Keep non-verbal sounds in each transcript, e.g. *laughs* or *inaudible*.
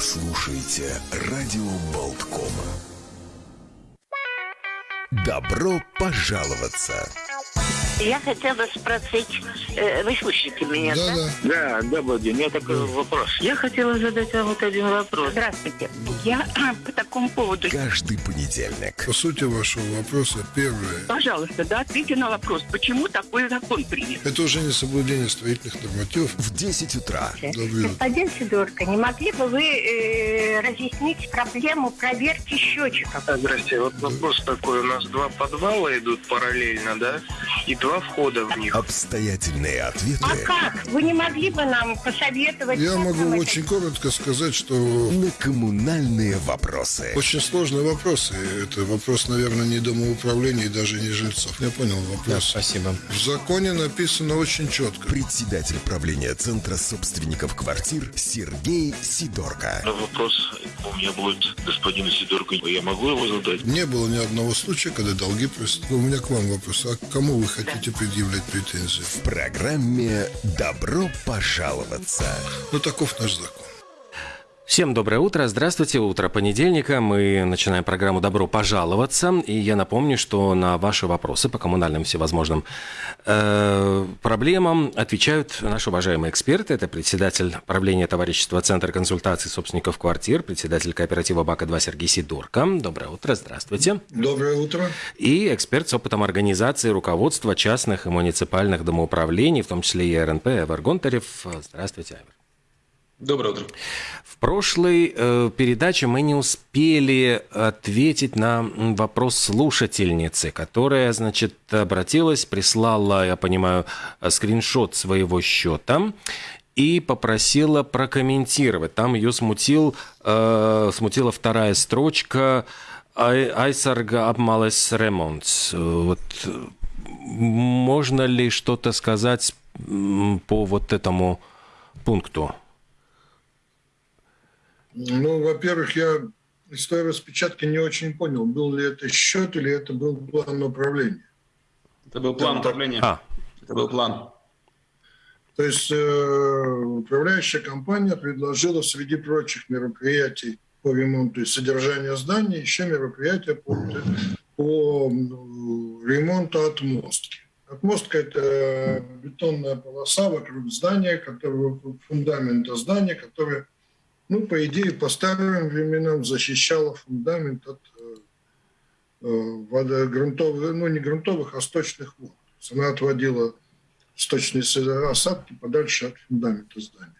слушаете радио Болткома. Добро пожаловаться! Я хотела спросить, э, вы слышите меня, да? Да, Да, день. У меня такой вопрос. Я хотела задать вам вот один вопрос. Здравствуйте. Я *clears throat* по такому поводу... Каждый понедельник По сути вашего вопроса, первое, Пожалуйста, да, ответьте на вопрос, почему такой закон принят? это уже не соблюдение строительных нормативов. в 10 утра. Господин Сидорко, не могли бы вы э, разъяснить проблему проверки счетчиков? Здрасте, вот вопрос такой. У нас два подвала идут параллельно, да? И два входа в них. Обстоятельные ответы А как? Вы не могли бы нам посоветовать? Я могу нам это очень коротко сказать, что на коммунальные вопросы. очень сложный вопрос. И это вопрос, наверное, не домоуправления и даже не жильцов. Я понял вопрос. Спасибо. В законе написано очень четко. Председатель правления Центра собственников квартир Сергей Сидорко. Но вопрос у меня будет господину Сидорку. Я могу его задать? Не было ни одного случая, когда долги просят. У меня к вам вопрос. А к кому вы хотите предъявлять претензии? В программе «Добро пожаловаться». Ну, таков наш закон. Всем доброе утро. Здравствуйте. Утро понедельника. Мы начинаем программу «Добро пожаловаться». И я напомню, что на ваши вопросы по коммунальным всевозможным э, проблемам отвечают наши уважаемые эксперты. Это председатель правления товарищества Центра консультаций собственников квартир, председатель кооператива БАКа-2 Сергей Сидорко. Доброе утро. Здравствуйте. Доброе утро. И эксперт с опытом организации руководства частных и муниципальных домоуправлений, в том числе и РНП, Эвер Гонтарев. Здравствуйте, Эвер. Доброе утро. В прошлой э, передаче мы не успели ответить на вопрос слушательницы, которая, значит, обратилась, прислала, я понимаю, скриншот своего счета и попросила прокомментировать. Там ее смутил, э, смутила вторая строчка «Ай- «Айсарга обмалес ремонт». Вот можно ли что-то сказать по вот этому пункту? Ну, во-первых, я из той распечатки не очень понял, был ли это счет или это был план управления. Это был план Да, управления. А, Это был план. То есть э, управляющая компания предложила среди прочих мероприятий по ремонту и содержанию здания еще мероприятия по, по м, ремонту отмостки. Отмостка – это бетонная полоса вокруг здания, которая, фундамента здания, которая, ну, по идее, по старым временам защищала фундамент от э, э, вода, грунтовых, ну, не грунтовых, а сточных вод. То есть она отводила сточные осадки подальше от фундамента здания.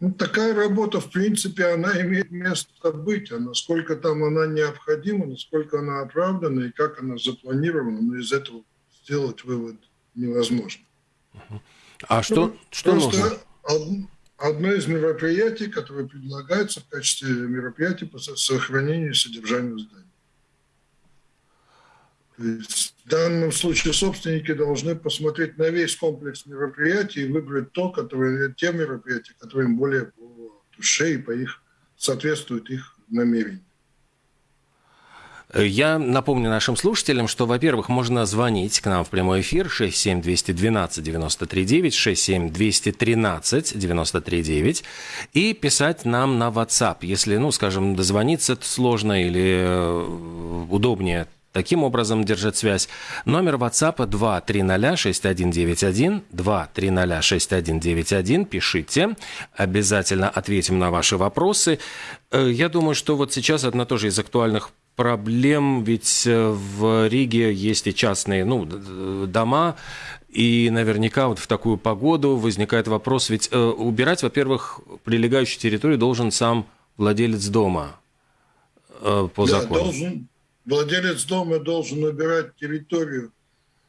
Ну, такая работа, в принципе, она имеет место быть. А насколько там она необходима, насколько она оправдана и как она запланирована, но из этого сделать вывод невозможно. а что, Ну, что нужно? Од- Одно из мероприятий, которое предлагается в качестве мероприятия по со- сохранению и содержанию здания. То есть в данном случае собственники должны посмотреть на весь комплекс мероприятий и выбрать то, которые, те мероприятия, которые им более по душе и по их соответствуют их намерениям. Я напомню нашим слушателям, что, во-первых, можно звонить к нам в прямой эфир 67212 93 67213 93 и писать нам на WhatsApp. Если, ну, скажем, дозвониться сложно или э, удобнее таким образом держать связь. Номер WhatsApp 2306191, 2306191, пишите, обязательно ответим на ваши вопросы. Э, Я думаю, что вот сейчас одна тоже из актуальных проблем, ведь э, в Риге есть и частные ну, дома, и наверняка вот в такую погоду возникает вопрос, ведь э, убирать, во-первых, прилегающую территорию должен сам владелец дома э, по Да, закону. должен, владелец дома должен убирать территорию,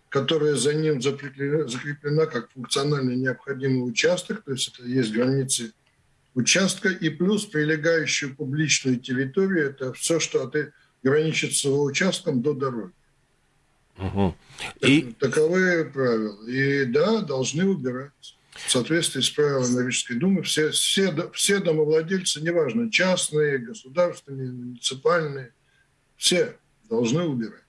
которая за ним закреплена, закреплена как функционально необходимый участок, то есть это есть границы участка, и плюс прилегающую публичную территорию, это все, что от, граничит с его участком до дороги. Мгм. И Таковы правила. И да, должны убираться. В соответствии с правилами Рижской думы все, все, все домовладельцы, неважно, частные, государственные, муниципальные, все должны убирать.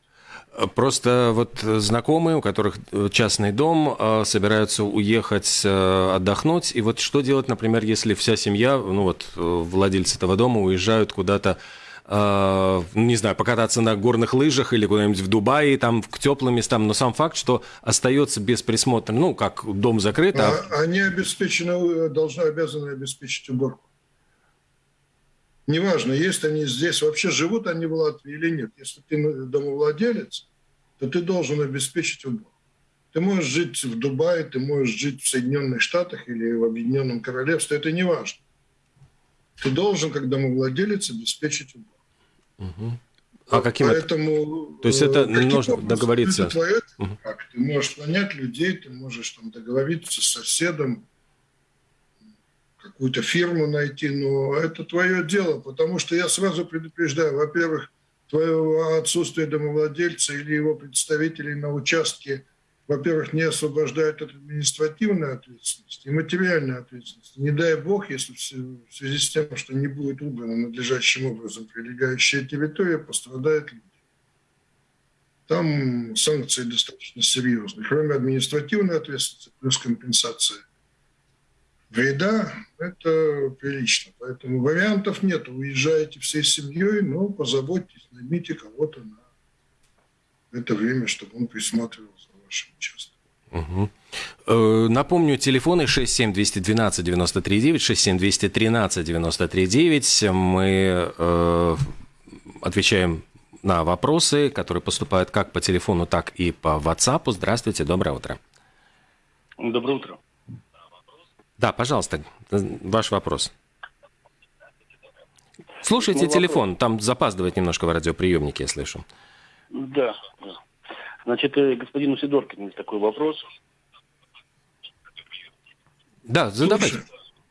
Просто вот знакомые, у которых частный дом, э, собираются уехать э, отдохнуть. И вот что делать, например, если вся семья, ну вот э, владельцы этого дома уезжают куда-то не знаю, покататься на горных лыжах или куда-нибудь в Дубае, там, к теплым местам, но сам факт, что остается без присмотра, ну, как дом закрыт, а... а они обеспечены, должны, обязаны обеспечить уборку. Неважно, есть они здесь, вообще живут они в Латвии или нет. Если ты домовладелец, то ты должен обеспечить уборку. Ты можешь жить в Дубае, ты можешь жить в Соединенных Штатах или в Объединенном Королевстве, это не важно. Ты должен, как домовладелец, обеспечить уборку. Угу. А каким Поэтому, То есть это э, нужно договориться? Это твое, угу. как? Ты можешь понять людей, ты можешь там договориться с соседом, какую-то фирму найти, но это твое дело, потому что я сразу предупреждаю, во-первых, твое отсутствие домовладельца или его представителей на участке, во-первых, не освобождает от административной ответственности и материальной ответственности. Не дай бог, если в связи с тем, что не будет убрана надлежащим образом прилегающая территория, пострадают люди. Там санкции достаточно серьезные. Кроме административной ответственности, плюс компенсация вреда, это прилично. Поэтому вариантов нет. Уезжаете всей семьей, но позаботьтесь, наймите кого-то на это время, чтобы он присматривал вашим участком. Угу. Напомню, телефоны 67212-93-9, 67213-93-9. Мы э, отвечаем на вопросы, которые поступают как по телефону, так и по WhatsApp. Здравствуйте, доброе утро. Доброе утро. Да, пожалуйста, ваш вопрос. Слушайте Мой телефон, вопрос. там запаздывает немножко в радиоприемнике, я слышу. Да, да. Значит, э, господину Сидоркину такой вопрос. Да, задавайте.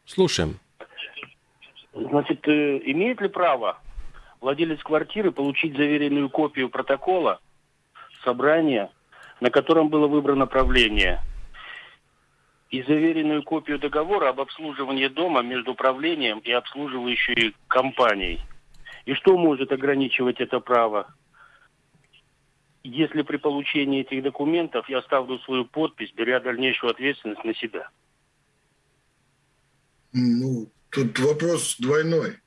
Слушаем. Значит, э, имеет ли право владелец квартиры получить заверенную копию протокола собрания, на котором было выбрано правление – и заверенную копию договора об обслуживании дома между управлением и обслуживающей компанией. И что может ограничивать это право? Если при получении этих документов я ставлю свою подпись, беря дальнейшую ответственность на себя? Ну, тут вопрос двойной.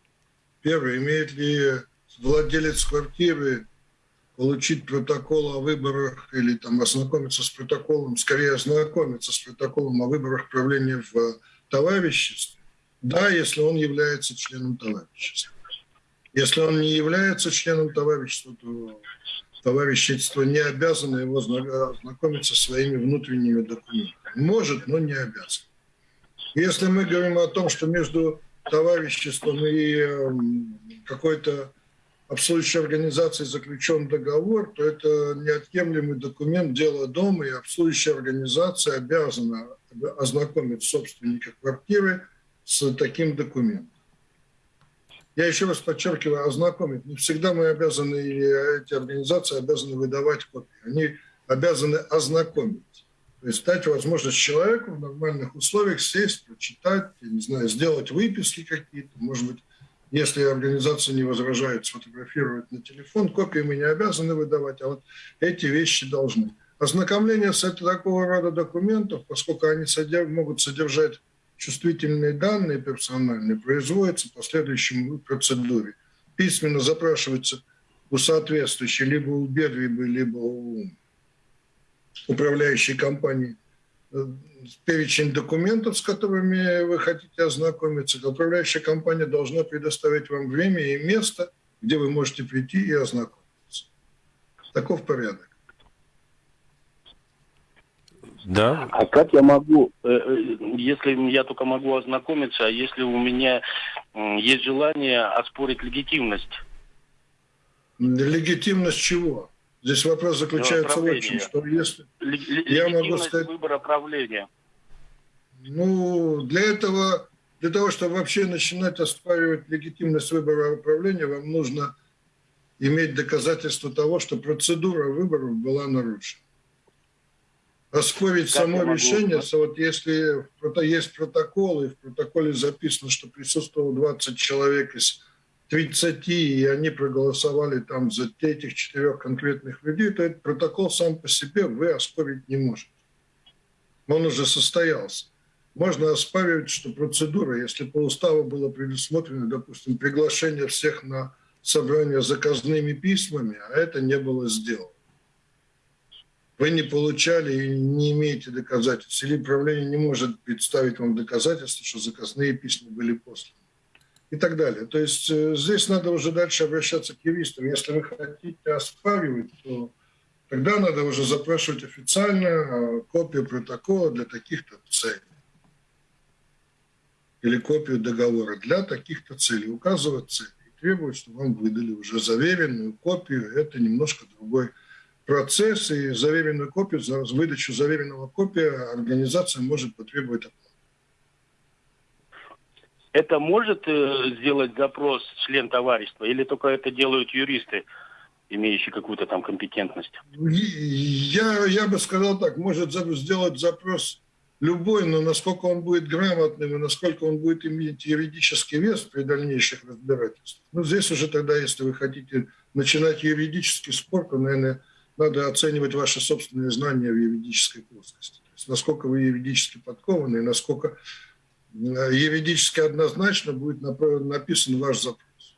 Первый, имеет ли владелец квартиры получить протокол о выборах или там ознакомиться с протоколом, скорее ознакомиться с протоколом о выборах правления в товариществе, да, если он является членом товарищества. Если он не является членом товарищества, то товарищество не обязано его ознакомиться со своими внутренними документами. Может, но не обязан. Если мы говорим о том, что между товариществом и эм, какой-то обслуживающей организацией заключен договор, то это неотъемлемый документ дела дома, и обслуживающая организация обязана ознакомить собственника квартиры с таким документом. Я еще раз подчеркиваю, ознакомить. Не всегда мы обязаны, эти организации обязаны выдавать копии. Они обязаны ознакомить. То есть дать возможность человеку в нормальных условиях сесть, прочитать, я не знаю, сделать выписки какие-то, может быть, если организация не возражает сфотографировать на телефон, копии мы не обязаны выдавать, а вот эти вещи должны. Ознакомление с такого рода документов, поскольку они содерж, могут содержать чувствительные данные персональные, производится по следующему процедуре. Письменно запрашивается у соответствующей либо у Бедвиба, либо у управляющей компании э, перечень документов, с которыми вы хотите ознакомиться. Управляющая компания должна предоставить вам время и место, где вы можете прийти и ознакомиться. Таков порядок. Да. А как я могу, э, э, если я только могу ознакомиться, а если у меня есть желание оспорить легитимность? Легитимность чего? Здесь вопрос заключается в чем, что если я могу сказать... выбора правления. Ну, для этого, для того, чтобы вообще начинать оспаривать легитимность выбора управления, вам нужно иметь доказательство того, что процедура выборов была нарушена. Оспорить как само решение, вот если есть протокол, и в протоколе записано, что присутствовало 20 человек из 30, и они проголосовали там за этих четырех конкретных людей, то этот протокол сам по себе вы оспорить не можете. Он уже состоялся. Можно оспаривать, что процедура, если по уставу было предусмотрено, допустим, приглашение всех на собрание заказными письмами, а это не было сделано. Вы не получали и не имеете доказательств. Или правление не может представить вам доказательства, что заказные письма были посланы и так далее. То есть э, здесь надо уже дальше обращаться к юристам. Если вы хотите оспаривать, то тогда надо уже запрашивать официально э, копию протокола для таких-то целей. Или копию договора для таких-то целей. Указывать цели и требовать, чтобы вам выдали уже заверенную копию. Это немножко другой процесс. И заверенную копию, за выдачу заверенного копия организация может потребовать оплаты. Это может э, сделать запрос член товарищества или только это делают юристы, имеющие какую-то там компетентность? Я, я бы сказал так, может сделать запрос любой, но насколько он будет грамотным и насколько он будет иметь юридический вес при дальнейших разбирательствах. Ну, здесь уже тогда, если вы хотите начинать юридический спор, то, наверное, надо оценивать ваши собственные знания в юридической плоскости. То есть, насколько вы юридически подкованы и насколько юридически однозначно будет написан ваш запрос.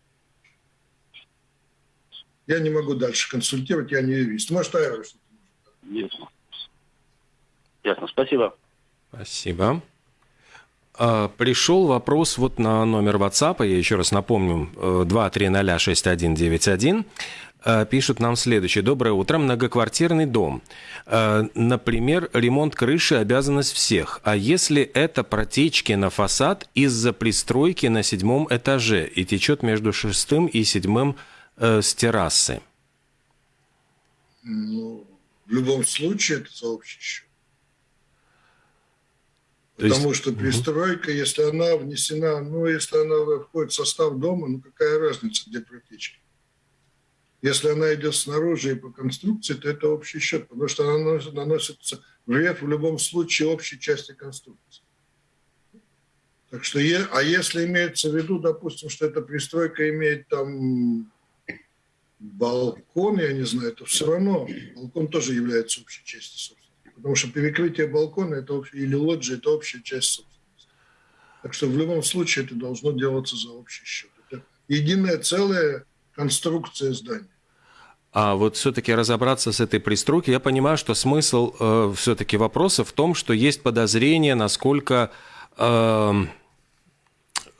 Я не могу дальше консультировать, я не юрист. Может, Айра что-то может. Ясно. Ясно, спасибо. Спасибо. А, пришел вопрос вот на номер WhatsApp, я еще раз напомню, 2306191. Э, пишут нам следующее. Доброе утро. Многоквартирный дом. Э, например, ремонт крыши – обязанность всех. А если это протечки на фасад из-за пристройки на седьмом этаже и течет между шестым и седьмым э, с террасы? Ну, в любом случае это за общий счет. Потому есть... что пристройка, если она внесена, ну, если она входит в состав дома, ну, какая разница, где протечки? Если она идет снаружи и по конструкции, то это общий счет, потому что она наносится вред в любом случае общей части конструкции. Так что, а если имеется в виду, допустим, что эта пристройка имеет там балкон, я не знаю, то все равно балкон тоже является общей частью собственности. Потому что перекрытие балкона это общий, или лоджия – это общая часть собственности. Так что в любом случае это должно делаться за общий счет. Это единое целое конструкция здания. А вот все-таки разобраться с этой пристройкой, я понимаю, что смысл э, все-таки вопроса в том, что есть подозрение, насколько э,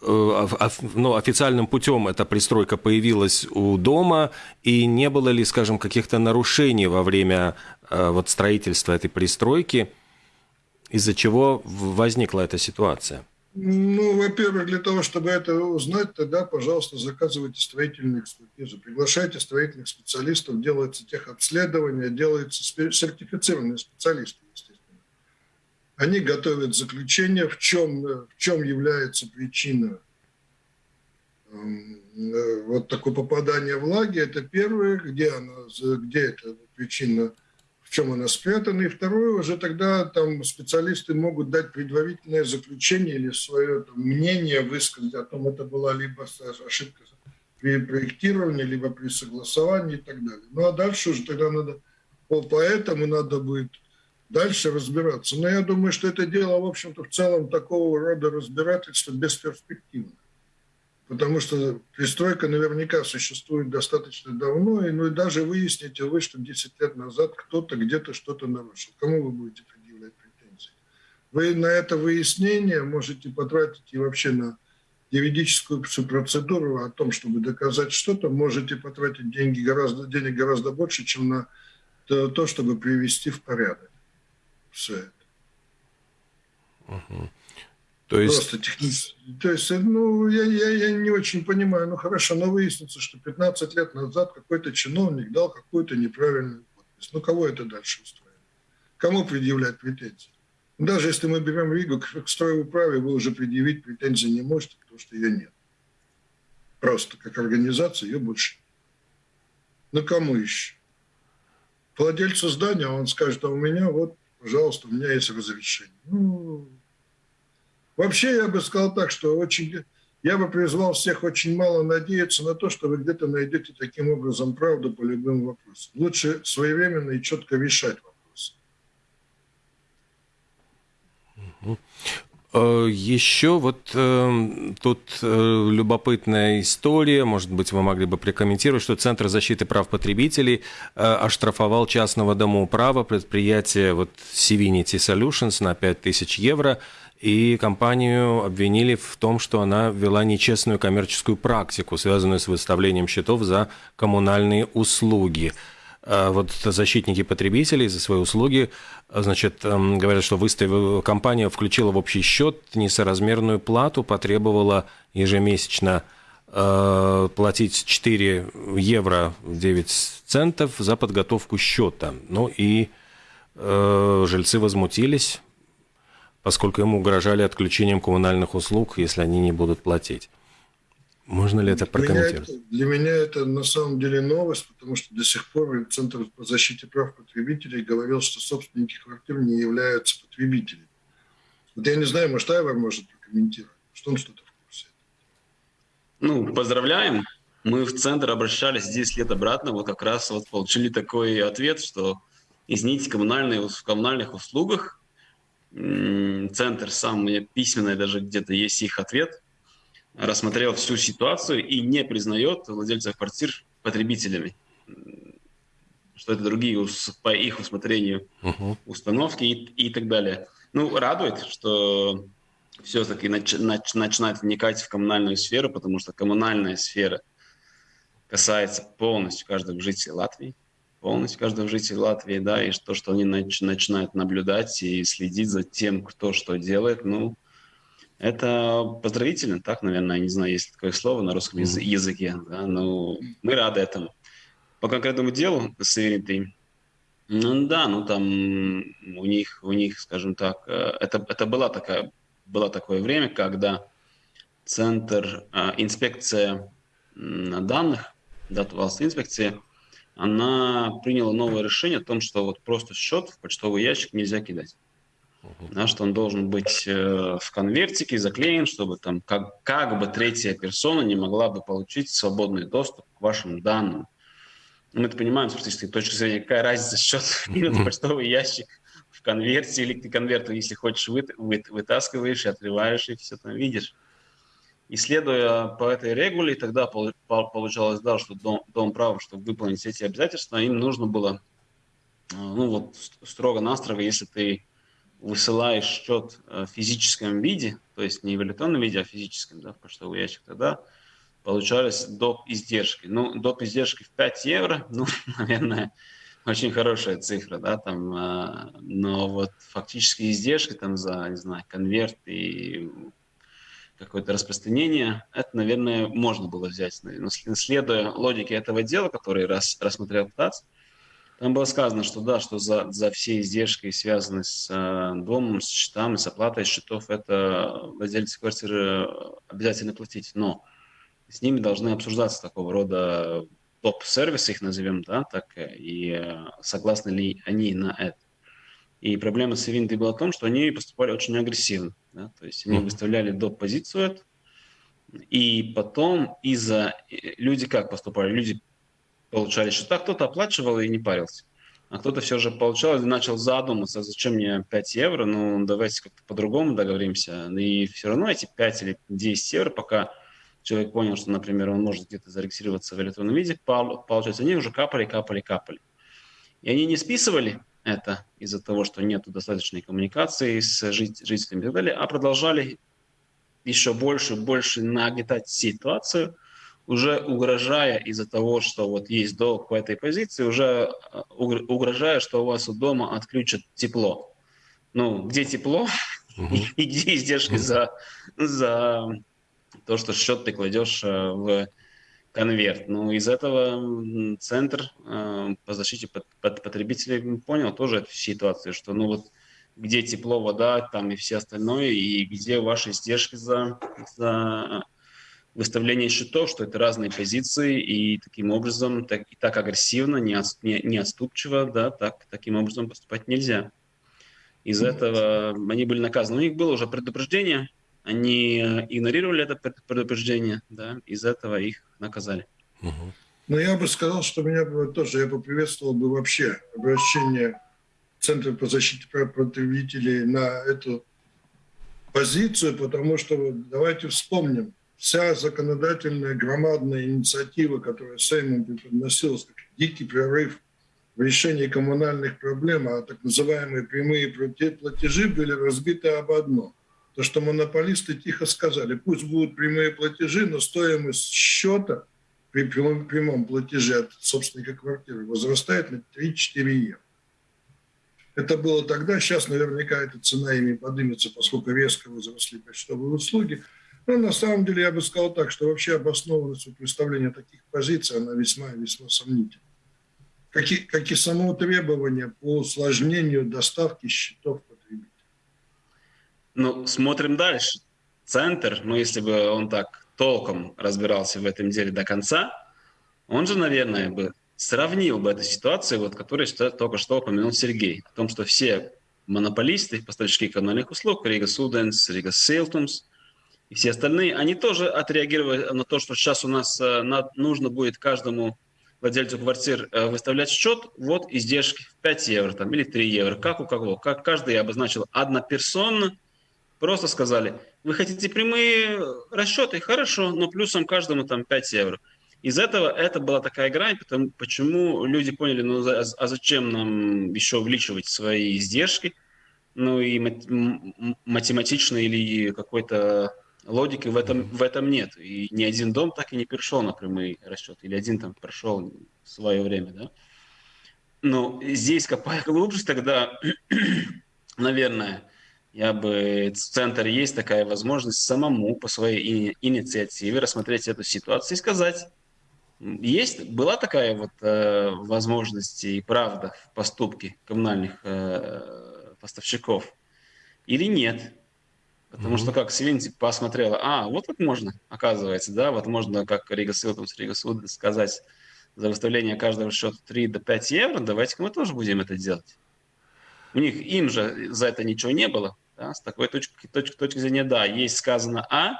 э, ну, официальным путем эта пристройка появилась у дома, и не было ли, скажем, каких-то нарушений во время э, вот, строительства этой пристройки, из-за чего возникла эта ситуация? Ну, во-первых, для того, чтобы это узнать, тогда, пожалуйста, заказывайте строительную экспертизу, приглашайте строительных специалистов, делается техобследование, делаются сертифицированные специалисты, естественно. Они готовят заключение, в чем, в чем является причина эм, э, вот такое попадание влаги. Это первое, где, она, где эта причина чем она спрятана. И второе, уже тогда там специалисты могут дать предварительное заключение или свое там, мнение высказать о том, это была либо ошибка при проектировании, либо при согласовании и так далее. Ну а дальше уже тогда надо, поэтому надо будет дальше разбираться. Но я думаю, что это дело, в общем-то, в целом такого рода разбирательства бесперспективно потому что пристройка наверняка существует достаточно давно, и, ну и даже выясните вы, что 10 лет назад кто-то где-то что-то нарушил. Кому вы будете предъявлять претензии? Вы на это выяснение можете потратить и вообще на юридическую процедуру о том, чтобы доказать что-то, можете потратить деньги гораздо, денег гораздо больше, чем на то чтобы привести в порядок все это. Угу. То есть... Просто технически. То есть, ну, я, я, я не очень понимаю. Ну, хорошо, но выяснится, что 15 лет назад какой-то чиновник дал какую-то неправильную подпись. Ну, кого это дальше устроит? Кому предъявлять претензии? Даже если мы берем Ригу к стройуправе, вы уже предъявить претензии не можете, потому что ее нет. Просто как организация ее больше нет. Ну, кому еще? Владельцу здания он скажет, а у меня вот, пожалуйста, у меня есть разрешение. Ну, Вообще, я бы сказал так, что очень... Я бы призвал всех очень мало надеяться на то, что вы где-то найдете таким образом правду по любым вопросам. Лучше своевременно и четко решать вопросы. Э, Еще вот э, тут э, любопытная история, может быть, вы могли бы прокомментировать, что Центр защиты прав потребителей э, оштрафовал частного домоуправа предприятие вот Civinity Solutions на 5000 евро, и компанию обвинили в том, что она вела нечестную коммерческую практику, связанную с выставлением счетов за коммунальные услуги. А вот защитники потребителей за свои услуги, значит, эм, говорят, что выставила, компания включила в общий счет несоразмерную плату, потребовала ежемесячно э, платить 4 евро 9 центов за подготовку счета. Ну и э, жильцы возмутились, поскольку ему угрожали отключением коммунальных услуг, если они не будут платить. Можно ли это прокомментировать? Для меня это, для меня это на самом деле новость, потому что до сих пор Центр по защите прав потребителей говорил, что собственники квартир не являются потребителями. Вот я не знаю, может, Айвар может прокомментировать, что он что-то в курсе. Ну, поздравляем. Мы в центр обращались 10 лет обратно, вот как раз вот получили такой ответ, что извините, коммунальные, в коммунальных услугах центр сам, у письменный даже где-то есть их ответ, рассмотрел всю ситуацию и не признает владельцев квартир потребителями. Что это другие по их усмотрению uh-huh. установки и, и так далее. Ну, радует, что все-таки нач, нач, начинает вникать в коммунальную сферу, потому что коммунальная сфера касается полностью каждого жителя Латвии полностью каждого жителя Латвии, да, и то, что они нач- начинают наблюдать и следить за тем, кто что делает, ну, это поздравительно, так, наверное, я не знаю, есть такое слово на русском mm-hmm. языке, да, но мы рады этому. По конкретному делу с Иритой, ну да, ну там у них, у них, скажем так, э, это, это была такая, было такое время, когда центр, э, инспекция данных, да, инспекция, она приняла новое решение о том, что вот просто счет в почтовый ящик нельзя кидать. Uh-huh. Да, что он должен быть э, в конвертике заклеен, чтобы там как, как бы третья персона не могла бы получить свободный доступ к вашим данным. Мы это понимаем с практической точки зрения, какая разница счет *laughs* в почтовый ящик в конверте или ты конверт, если хочешь, вы, вы, вытаскиваешь и отрываешь, и все там видишь. И следуя по этой регуле, тогда получалось, да, что дом, дом права, чтобы выполнить эти обязательства, им нужно было, э, ну вот строго-настрого, если ты высылаешь счет э, в физическом виде, то есть не в электронном виде, а в физическом, да, в почтовый ящик, тогда получались доп. издержки. Ну, доп. издержки в 5 евро, *laughs* ну, наверное, очень хорошая цифра, да, там, э, но вот фактически издержки там за, не знаю, конверт и какое-то распространение, это, наверное, можно было взять. Но следуя логике этого дела, который рас, рассмотрел ТАЦ, там было сказано, что да, что за, за все издержки, связанные с э, домом, с счетами, с оплатой счетов, это владельцы квартиры обязательно платить. Но с ними должны обсуждаться такого рода топ-сервисы, их назовем, да, так, и э, согласны ли они на это. И проблема с Винтой была в том, что они поступали очень агрессивно. Да? То есть они выставляли доп. позицию, и потом из-за... Э, люди как поступали? Люди получали счета, кто-то оплачивал и не парился. А кто-то все же получал и начал задуматься, зачем мне 5 евро, ну давайте как-то по-другому договоримся. И все равно эти 5 или 10 евро, пока человек понял, что, например, он может где-то зарегистрироваться в электронном виде, получается, они уже капали, капали, капали. И они не списывали это из-за того, что нет достаточной коммуникации с жителями и так далее, а продолжали еще больше, больше нагнетать ситуацию, уже угрожая из-за того, что вот есть долг по этой позиции, уже э, угрожая, что у вас у дома отключат тепло. Ну, где тепло? *laughs* И где издержки за, за то, что счет ты кладешь э, в конверт. Ну, из этого центр э, по защите под, под потребителей понял тоже эту ситуацию, что ну вот где тепло, вода, там и все остальное, и где ваши издержки за, за выставление счетов, что это разные позиции, и таким образом, так, и так агрессивно, не, не, не отступчиво, да, так, таким образом поступать нельзя. Из-за этого они были наказаны. У них было уже предупреждение они игнорировали это предупреждение, да, из этого их наказали. Угу. Но я бы сказал, что меня бы тоже, я бы приветствовал бы вообще обращение Центра по защите прав потребителей на эту позицию, потому что давайте вспомним, вся законодательная громадная инициатива, которая Сеймом преподносилась как дикий прорыв в решении коммунальных проблем, а так называемые прямые платежи были разбиты об одном. То, что монополисты тихо сказали, пусть будут прямые платежи, но стоимость счета при прямом, прямом платеже от собственника квартиры возрастает на 3-4 евро. Это было тогда, сейчас наверняка эта цена ими поднимется, поскольку резко возросли почтовые услуги. Но на самом деле я бы сказал так, что вообще обоснованность представления таких позиций, она весьма и весьма сомнительна. Как и, как и само требование по усложнению доставки счетов потребителя. Ну, смотрим дальше. Центр, ну, если бы он так толком разбирался в этом деле до конца, он же, наверное, бы сравнил бы эту ситуацию, вот, которую только что упомянул Сергей, о том, что все монополисты, поставщики коммунальных услуг, Рига Суденс, Рига Сейлтумс и все остальные, они тоже отреагировали на то, что сейчас у нас э, нужно будет каждому владельцу квартир э, выставлять счет, вот издержки в 5 евро там, или 3 евро, как у кого. Как каждый обозначил одноперсонно, просто сказали, вы хотите прямые расчеты, хорошо, но плюсом каждому там 5 евро. Из этого это была такая грань, потому, почему люди поняли, ну а, а зачем нам еще увеличивать свои издержки, ну и математично или какой-то логики в этом, в этом нет. И ни один дом так и не перешел на прямые расчеты, или один там прошел в свое время, да. Но здесь, копая глубже, тогда, *clears throat* наверное, я бы в центре есть такая возможность самому по своей инициативе рассмотреть эту ситуацию и сказать, есть, была такая вот э, возможность и правда в поступке коммунальных э, поставщиков или нет? Потому mm-hmm. что как Свинти посмотрела, а, вот как можно, оказывается, да, вот можно, как Рига Силтумс, Рига Суд сказать за выставление каждого счета 3 до 5 евро, давайте-ка мы тоже будем это делать. У них, им же за это ничего не было, да, с такой точки, точки, точки зрения, да, есть сказано А,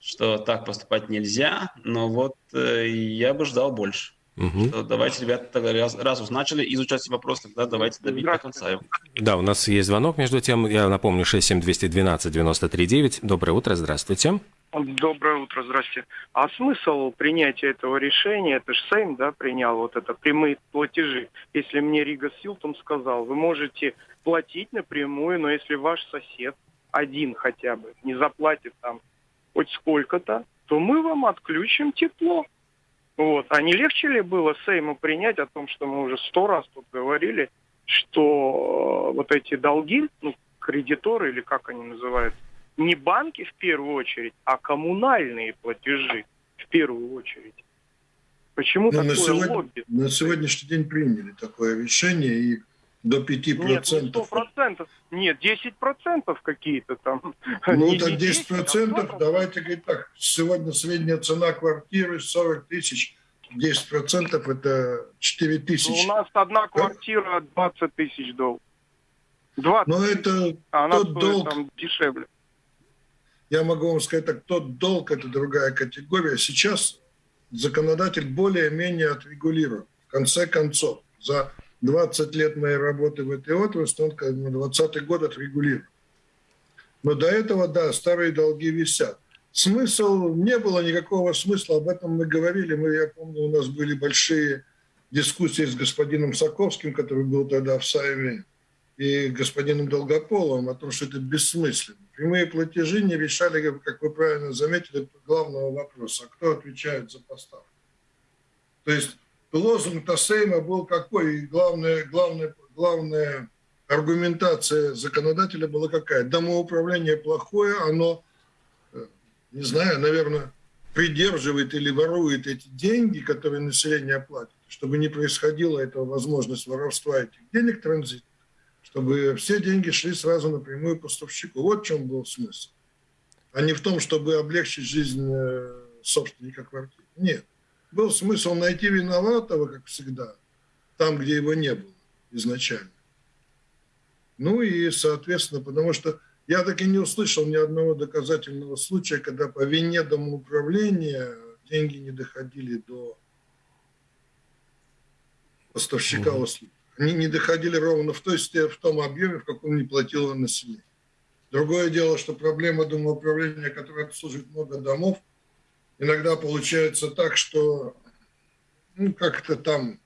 что так поступать нельзя, но вот э, я бы ждал больше. Угу. Что давайте, ребята, раз, раз уж начали изучать вопрос, тогда давайте добить до конца его. Да, у нас есть звонок между тем. Я напомню, 67212-93-9. Доброе утро, здравствуйте. Доброе утро, здравствуйте. А смысл принятия этого решения, это же Сейм, да, принял вот это прямые платежи. Если мне Рига Силтон сказал, вы можете платить напрямую, но если ваш сосед один хотя бы не заплатит там хоть сколько-то, то мы вам отключим тепло. Вот. А не легче ли было Сейму принять о том, что мы уже сто раз тут говорили, что э, вот эти долги, ну, кредиторы или как они называют, не банки в первую очередь, а коммунальные платежи в первую очередь. Почему ну, такое на сегодня, лобби? На сегодняшний день приняли такое решение, и до 5%. Нет, ну 100%. Нет, 10% какие-то там. Ну, не, так 10%, 10 а давайте говорить так. Сегодня средняя цена квартиры 40 тысяч. 10% это 4 тысячи. Ну, у нас одна квартира 20 тысяч долларов. 20 Но это а она тот долг, там дешевле. Я могу вам сказать так, тот долг – это другая категория. Сейчас законодатель более-менее отрегулирован. В конце концов, за 20 лет моей работы в этой отрасли, он на 20 год отрегулирован. Но до этого, да, старые долги висят. Смысл, не было никакого смысла, об этом мы говорили. Мы, я помню, у нас были большие дискуссии с господином Саковским, который был тогда в Сайме, и господином Долгополовым о том, что это бессмысленно. Прямые платежи не решали, как вы правильно заметили, главного вопроса, а кто отвечает за поставку. То есть лозунг Тассейма был какой? И главная, главная, главная аргументация законодателя была какая? Домоуправление плохое, оно, э, не знаю, наверное, придерживает или ворует эти деньги, которые население платит, чтобы не происходило этого возможность воровства этих денег транзит, чтобы все деньги шли сразу напрямую поставщику. Вот в чем был смысл. А не в том, чтобы облегчить жизнь э, собственника квартиры. Нет был смысл найти виноватого, как всегда, там, где его не было изначально. Ну и, соответственно, потому что Я так и не услышал ни одного доказательного случая, когда по вине домоуправления деньги не доходили до поставщика услуг. Они не доходили ровно в, той, в том объеме, в каком не платило население. Другое дело, что проблема домоуправления, которая обслуживает много домов, иногда получается так, что ну, как-то там,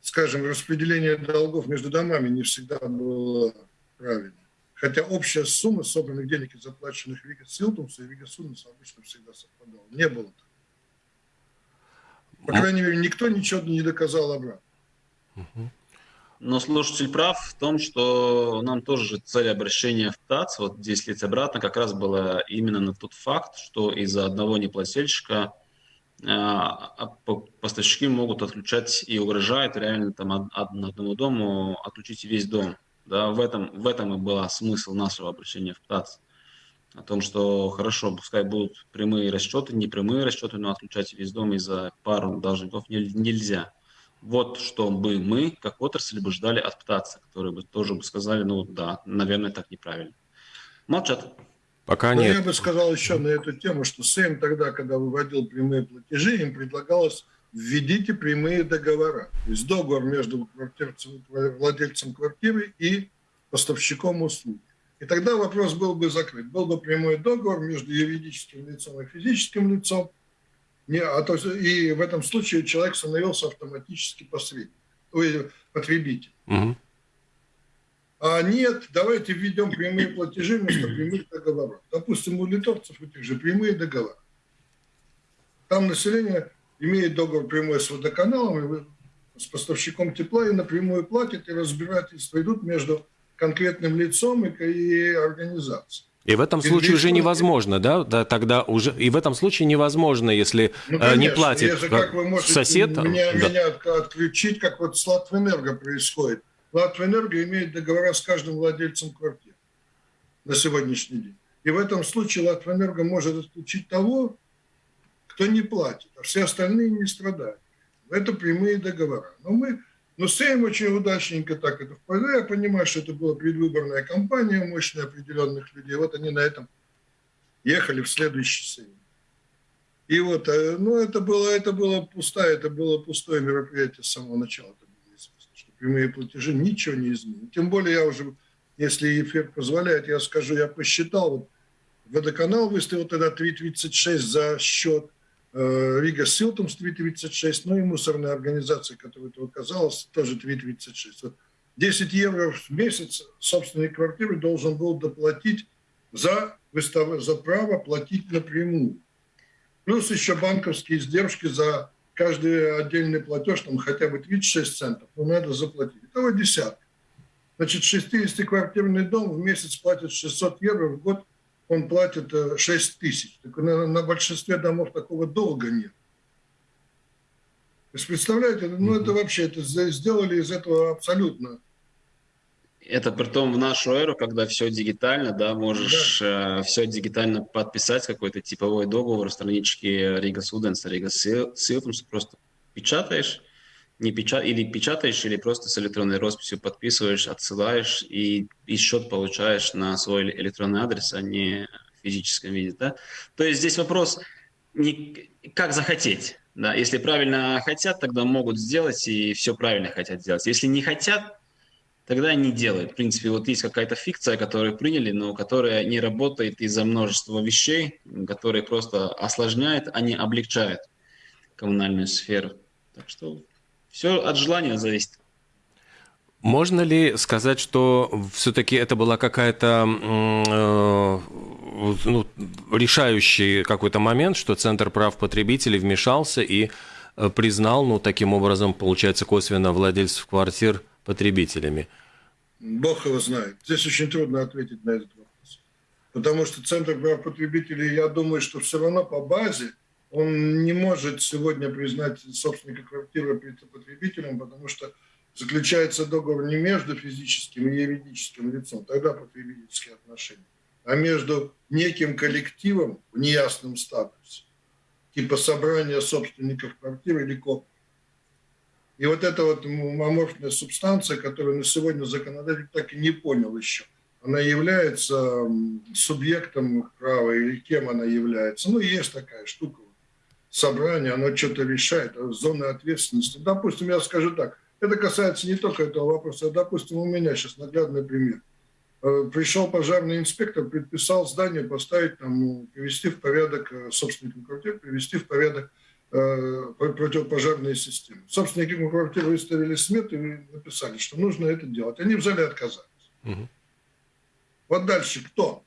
скажем, распределение долгов между домами не всегда было правильно. Хотя общая сумма собранных денег и заплаченных Вига Силтумса и Вига Сунуса обычно всегда совпадала. Не было так. По крайней мере, никто ничего не доказал обратно. Но слушатель прав в том, что нам тоже цель обращения в ТАЦ, вот 10 лет обратно, как раз была именно на тот факт, что из-за одного неплательщика а, поставщики могут отключать и угрожают реально там одному дому отключить весь дом. Да, в этом, в этом и был смысл нашего обращения в ТАЦ. О том, что хорошо, пускай будут прямые расчеты, непрямые расчеты, но отключать весь дом из-за пару должников нельзя. Вот что бы мы, как отрасль, бы ждали от ПТАЦа, которые бы тоже бы сказали, ну да, наверное, так неправильно. Молчат. Пока Но нет. Я бы сказал еще на эту тему, что Сэм тогда, когда выводил прямые платежи, им предлагалось введите прямые договора. То есть договор между владельцем квартиры и поставщиком услуг. И тогда вопрос был бы закрыт. Был бы прямой договор между юридическим лицом и физическим лицом. Не, а то, и в этом случае человек становился автоматически посредником, потребитель. Угу. А нет, давайте введем прямые платежи вместо прямых договоров. Допустим, у литовцев у тех же прямые договора. Там население имеет договор прямой с водоканалом, и с поставщиком тепла и напрямую платит, и разбирательства идут между конкретным лицом и, и организацией. И в этом случае уже невозможно, да? да? Тогда уже и в этом случае невозможно, если ну, конечно, не платит если, как вы можете сосед. Меня, да. меня отключить, как вот с Латвэнерго происходит. Латвэнерго имеет договора с каждым владельцем квартир на сегодняшний день. И в этом случае Латвэнерго может отключить того, кто не платит, а все остальные не страдают. Это прямые договора. Но мы но Сейм очень удачненько так это впадал. Я понимаю, что это была предвыборная кампания мощная определенных людей. Вот они на этом ехали в следующий Сейм. И вот, э, ну, это было, это было пустое, это было пустое мероприятие с самого начала. Это было известно, что прямые платежи ничего не изменят. Тем более я уже, если эфир позволяет, я скажу, я посчитал, вот водоканал выставил тогда 3,36 за счет Рига Силтом с 3,36, ну и мусорная организация, которая это оказалась, тоже 3,36. Вот 10 евро в месяц собственник квартиры должен был доплатить за, выстав... за право платить напрямую. Плюс еще банковские издержки за каждый отдельный платеж, там хотя бы 36 центов, но надо заплатить. Итого десятка. Значит, 60-квартирный дом в месяц платит 600 евро, в год он платит 6 э, тысяч. Так на, на большинстве домов такого долга нет. То есть, представляете, ну это вообще, это сделали из этого абсолютно это при том в нашу эру, когда все дигитально, да, можешь да. Э, все дигитально подписать, какой-то типовой договор, странички Рига Суденс, Рига Силтумс, просто печатаешь, не печат... или печатаешь, или просто с электронной росписью подписываешь, отсылаешь и, и счет получаешь на свой электронный адрес, а не в физическом виде. Да? То есть здесь вопрос не как захотеть. Да? Если правильно хотят, тогда могут сделать и все правильно хотят сделать. Если не хотят, тогда не делают. В принципе, вот есть какая-то фикция, которую приняли, но которая не работает из-за множества вещей, которые просто осложняют, а не облегчают коммунальную сферу. Так что все от желания зависит. Можно ли сказать, что все-таки это была какая-то э, ну, решающий какой-то момент, что Центр прав потребителей вмешался и э, признал, ну, таким образом, получается, косвенно владельцев квартир потребителями? Бог его знает. Здесь очень трудно ответить на этот вопрос. Потому что Центр прав потребителей, я думаю, что все равно по базе он не может сегодня признать собственника квартиры потребителем, потому что заключается договор не между физическим и юридическим лицом, тогда потребительские отношения, а между неким коллективом в неясном статусе, типа собрания собственников квартиры или коп. И вот эта вот аморфная субстанция, которую на сегодня законодатель так и не понял еще, она является субъектом права или кем она является. Ну, есть такая штука. Собрание, оно что-то решает, а зоны ответственности. Допустим, я скажу так, это касается не только этого вопроса, а, допустим, у меня сейчас наглядный пример. Э, пришел пожарный инспектор, предписал здание поставить, там, привести в порядок э, собственникам квартир, привести в порядок э, противопожарные системы. Собственники квартир выставили смету и написали, что нужно это делать. Они взяли и отказались. Угу. Вот дальше кто?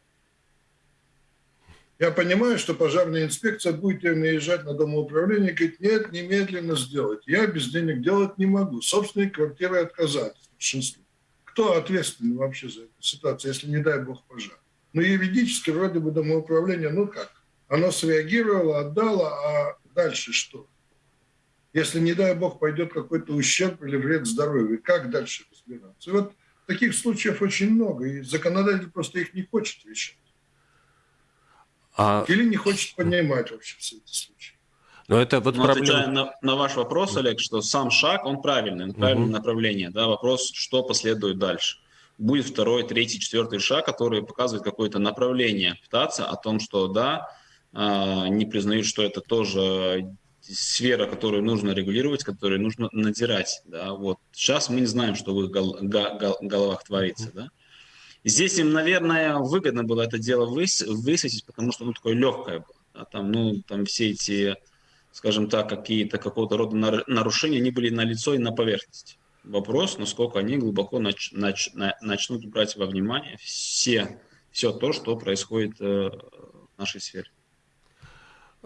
Я понимаю, что пожарная инспекция будет наезжать на домоуправление и говорит, нет, немедленно сделать. Я без денег делать не могу. Собственные квартиры отказались большинству. Кто ответственный вообще за эту ситуацию, если не дай бог пожар? Ну, юридически вроде бы домоуправление, ну как? Оно среагировало, отдало, а дальше что? Если, не дай бог, пойдет какой-то ущерб или вред здоровью, как дальше разбираться? И вот таких случаев очень много, и законодатель просто их не хочет решать. А... Или не хочет понимать вообще все эти случаи. Но это вот Но проблема... отвечая на, на ваш вопрос, Олег, что сам шаг, он правильный, он правильное угу. направление. Да? Вопрос, что последует дальше. Будет второй, третий, четвертый шаг, который показывает какое-то направление, пытаться о том, что да, а, не признают, что это тоже сфера, которую нужно регулировать, которую нужно надирать. Да? Вот. Сейчас мы не знаем, что в их гол- гол- головах творится. Да? Здесь им, наверное, выгодно было это дело выс- высветить, потому что оно такое легкое было. Да? Там, ну, там все эти, скажем так, какие-то какого-то рода нарушения, они были на лицо и на поверхности. Вопрос, насколько они глубоко нач- нач- начнут брать во внимание все, все то, что происходит э, в нашей сфере.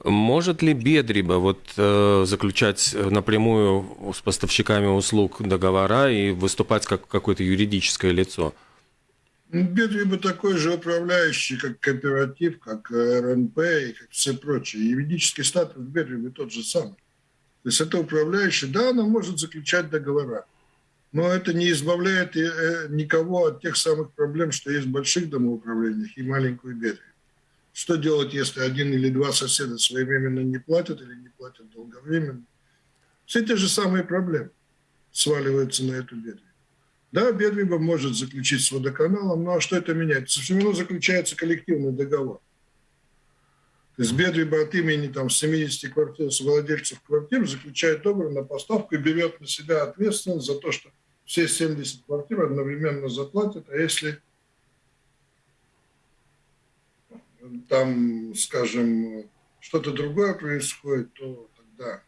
Может ли Бедриба вот, э, заключать напрямую с поставщиками услуг договора и выступать как какое-то юридическое лицо? Бедриба такой же управляющий, как кооператив, как РНП и как все прочие. Юридический статус Бедрибы тот же самый. То есть это управляющий, да, она может заключать договора, но это не избавляет э, никого от тех самых проблем, что есть в больших домоуправлениях и маленькую Бедрибу. Что делать, если один или два соседа своевременно не платят или не платят долговременно? Все те же самые проблемы сваливаются на эту бедвибу. Да, бедвиба может заключить с водоканалом, ну а что это меняет? Все равно заключается коллективный договор. То есть Бедвиба от имени там, 70 квартир, владельцев квартир заключает договор на поставку и берет на себя ответственность за то, что все 70 квартир одновременно заплатят, а если там, скажем, что-то другое происходит, то тогда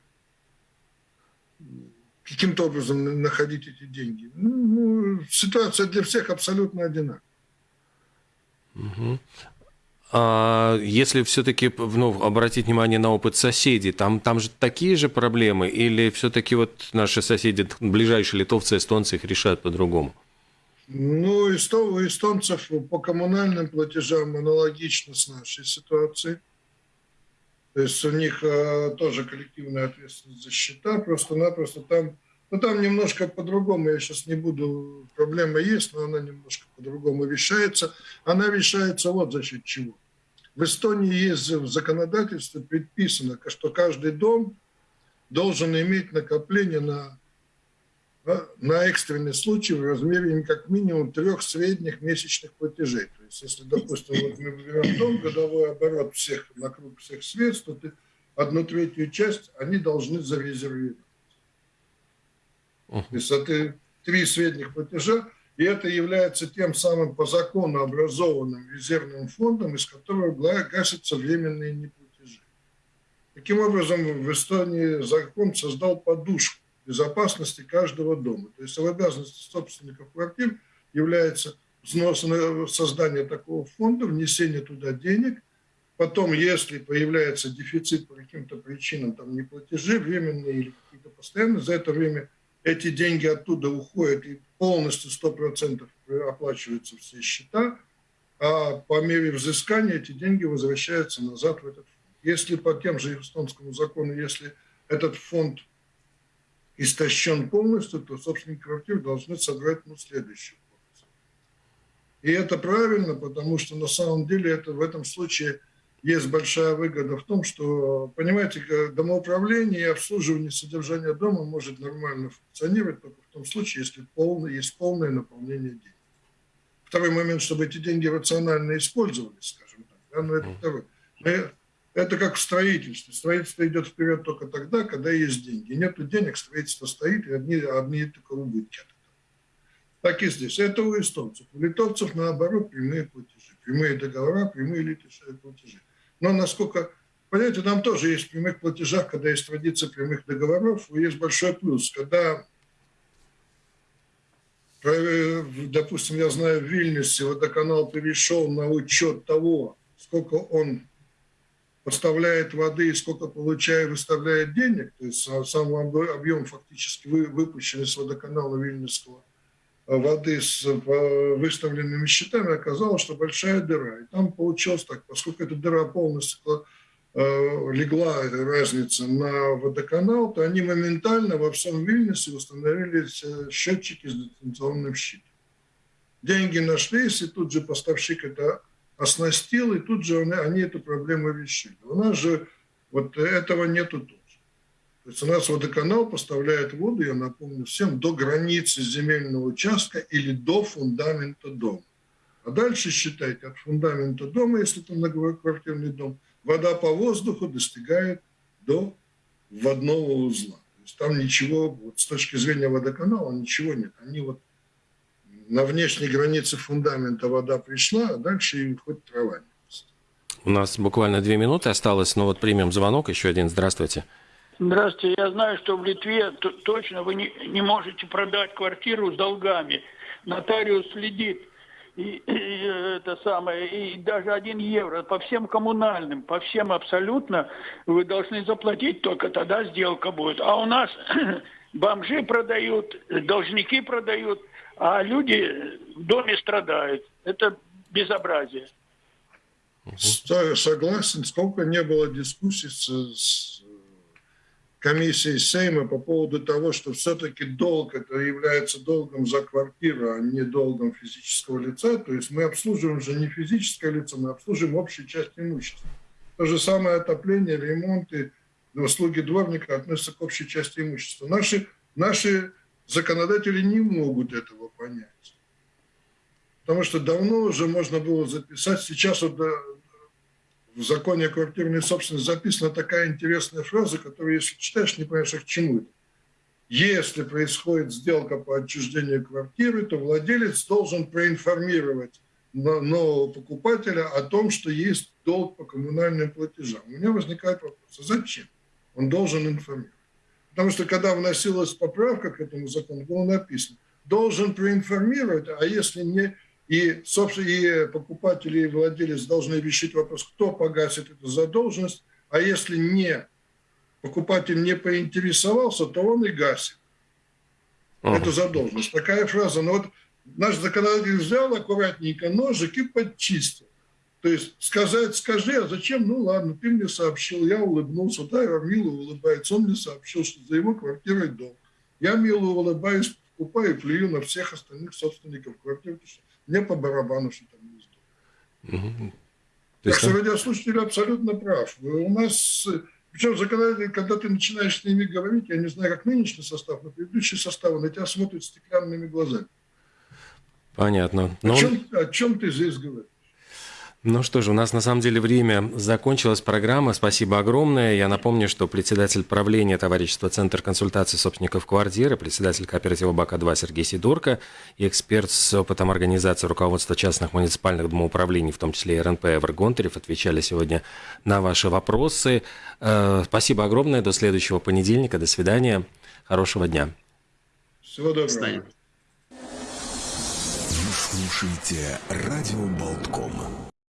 каким-то образом находить эти деньги. Ну, ну ситуация для всех абсолютно одинаковая. Угу. А если все-таки ну, обратить внимание на опыт соседей, там, там же такие же проблемы, или все-таки вот наши соседи, ближайшие литовцы, эстонцы их решают по-другому? Ну, у эстонцев по коммунальным платежам аналогично с нашей ситуацией. То есть у них э, тоже коллективная ответственность за счета, просто-напросто там, ну там немножко по-другому, я сейчас не буду, проблема есть, но она немножко по-другому решается. Она решается вот за счет чего. В Эстонии есть в законодательстве предписано, что каждый дом должен иметь накопление на на экстренный случай в размере как минимум трех средних месячных платежей. То есть, если, допустим, вот мы берем дом, годовой оборот всех, на круг всех средств, то ты одну третью часть они должны зарезервировать. То есть это три средних платежа, и это является тем самым по закону образованным резервным фондом, из которого гасятся временные неплатежи. Таким образом, в Эстонии закон создал подушку безопасности каждого дома. То есть в обязанности собственников квартир является взнос на создание такого фонда, внесение туда денег. Потом, если появляется дефицит по каким-то причинам, там неплатежи временные или какие-то постоянные, за это время эти деньги оттуда уходят и полностью 100% оплачиваются все счета, а по мере взыскания эти деньги возвращаются назад в этот фонд. Если по тем же эстонскому закону, если этот фонд истощен полностью, то собственники квартир должны собрать ну, следующую порцию. И это правильно, потому что на самом деле это в этом случае есть большая выгода в том, что, понимаете, домоуправление и обслуживание содержания дома может нормально функционировать только в том случае, если полное, есть полное наполнение денег. второй момент, чтобы эти деньги рационально использовались, скажем так. Да? Но это второй. Мы, это как в строительстве. Строительство идет вперед только тогда, когда есть деньги. Нету денег, строительство стоит, и одни, одни только убытки от. Так и здесь. Это у эстонцев. У литовцев, наоборот, прямые платежи. Прямые договора, прямые платежи. Но насколько Понимаете, там тоже есть в прямых платежах, когда есть традиция прямых договоров, есть большой плюс. Когда, допустим, я знаю, в Вильнюсе водоканал перешел на учет того, сколько он поставляет воды и сколько получает, выставляет денег, то есть сам объем фактически выпущенный с водоканала Вильнюсского воды с выставленными счетами, оказалось, что большая дыра. И там получилось так, поскольку эта дыра полностью Э, легла разница на водоканал, то они моментально во всем Вильнюсе установили счетчики с дистанционным щитом. Деньги нашлись, и тут же поставщик это оснастил, и тут же они эту проблему решили. У нас же вот этого нету тоже. То есть у нас водоканал поставляет воду, я напомню всем, до границы земельного участка или до фундамента дома. А дальше считайте от фундамента дома, если это многоквартирный дом, вода по воздуху достигает до водного узла. То есть там ничего, вот с точки зрения водоканала, ничего нет. Они вот на внешней границе фундамента вода пришла, а дальше и хоть трава У нас буквально две минуты осталось, но вот примем звонок, еще один. Здравствуйте. Здравствуйте. Я знаю, что в Литве точно вы не, не можете продать квартиру с долгами. Нотариус следит и, и это самое, и даже один евро по всем коммунальным, по всем абсолютно вы должны заплатить, только тогда сделка будет. А у нас *clears throat* бомжи продают, должники продают, а люди в доме страдают. Это безобразие. Согласен, сколько не было дискуссий с, с комиссии Сейма по поводу того, что все-таки долг это является долгом за квартиру, а не долгом физического лица. То есть мы обслуживаем же не физическое лицо, мы обслуживаем общую часть имущества. То же самое отопление, ремонты, услуги дворника относятся к общей части имущества. Наши, наши законодатели не могут этого понять. Потому что давно уже можно было записать, сейчас вот в законе о квартирной собственности записана такая интересная фраза, которую, если читаешь, не понимаешь, а к чему это. Если происходит сделка по отчуждению квартиры, то владелец должен проинформировать нового покупателя о том, что есть долг по коммунальным платежам. У меня возникает вопрос, а зачем? Он должен информировать. Потому что когда вносилась поправка к этому закону, было написано, должен проинформировать, а если не и, собственно, и покупатели, и владелец должны решить вопрос, кто погасит эту задолженность, а если не покупатель не поинтересовался, то он и гасит uh-huh. эту задолженность. Такая фраза. Но вот наш законодатель взял аккуратненько ножик и подчистил. То есть сказать, скажи, а зачем? Ну ладно, ты мне сообщил, я улыбнулся, да, я мило улыбается. Он мне сообщил, что за его квартирой дом. Я мило улыбаюсь, покупаю и плюю на всех остальных собственников квартиры, потому что мне по барабану, что там есть Угу. Так что радиослушатель абсолютно прав. У нас, причем законодатель, когда ты начинаешь с ними говорить, я не знаю, как нынешний состав, но предыдущий состав, на тебя смотрят стеклянными глазами. Понятно. Но... О, чем, о чем ты здесь говоришь? Ну что же, у нас на самом деле время закончилась программа. Спасибо огромное. Я напомню, что председатель правления товарищества Центр консультации собственников квартиры, председатель кооператива БАКа-2 Сергей Сидорко и эксперт с опытом организации руководства частных муниципальных домоуправлений, в том числе и РНП Эвер Гонтарев, отвечали сегодня на ваши вопросы. Э, спасибо огромное. До следующего понедельника. До свидания. Хорошего дня. Всего доброго. Вы слушаете «Радио Болтком».